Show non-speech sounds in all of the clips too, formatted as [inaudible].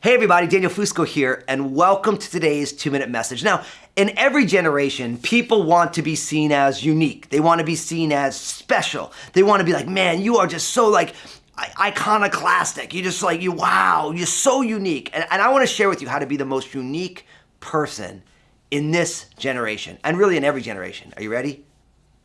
Hey everybody, Daniel Fusco here, and welcome to today's two minute message. Now, in every generation, people want to be seen as unique. They want to be seen as special. They want to be like, man, you are just so like iconoclastic. You just like, you, wow, you're so unique. And, and I want to share with you how to be the most unique person in this generation, and really in every generation. Are you ready?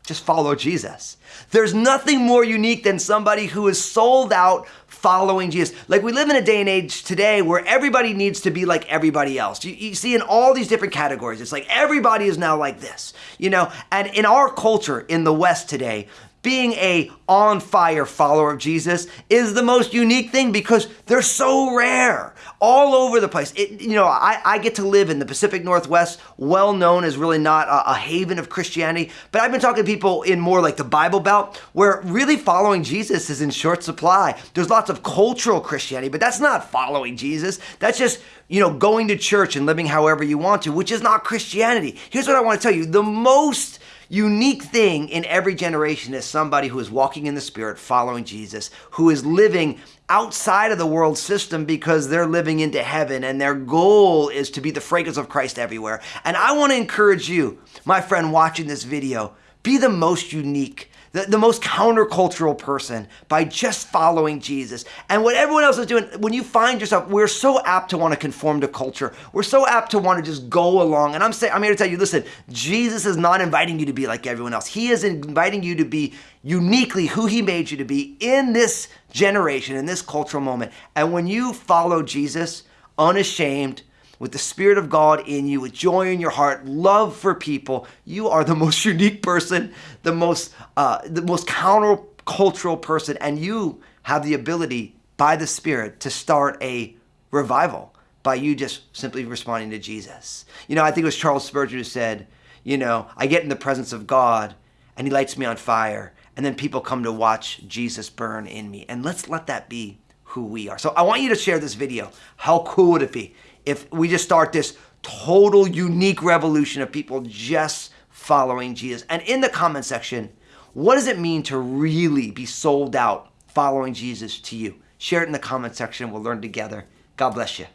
Just follow Jesus. There's nothing more unique than somebody who is sold out following Jesus. Like we live in a day and age today where everybody needs to be like everybody else. You, you, see in all these different categories, it's like everybody is now like this, you know? And in our culture in the West today, being a on fire follower of Jesus is the most unique thing because they're so rare all over the place. It, you know, I, I, get to live in the Pacific Northwest, well known as really not a, a haven of Christianity, but I've been talking to people in more like the Bible Belt where really following Jesus is in short supply. There's lots of cultural Christianity, but that's not following Jesus. That's just, you know, going to church and living however you want to, which is not Christianity. Here's what I want to tell you. The most unique thing in every generation is somebody who is walking in the Spirit, following Jesus, who is living outside of the world system because they're living into heaven and their goal is to be the fragrance of Christ everywhere. And I want to encourage you, my friend watching this video, be the most unique the, the most countercultural person by just following Jesus. And what everyone else is doing, when you find yourself, we're so apt to want to conform to culture. We're so apt to want to just go along. And I'm saying, I'm here to tell you, listen, Jesus is not inviting you to be like everyone else. He is inviting you to be uniquely who he made you to be in this generation, in this cultural moment. And when you follow Jesus, unashamed, with the Spirit of God in you, with joy in your heart, love for people, you are the [laughs] most unique person, the most, uh, the most countercultural person, and you have the ability by the Spirit to start a revival by you just simply responding to Jesus. You know, I think it was Charles Spurgeon who said, you know, I get in the presence of God and he lights me on fire and then people come to watch Jesus burn in me. And let's let that be who we are. So I want you to share this video. How cool would it be if we just start this total unique revolution of people just following Jesus. And in the comment section, what does it mean to really be sold out following Jesus to you? Share it in the comment section. We'll learn together. God bless you.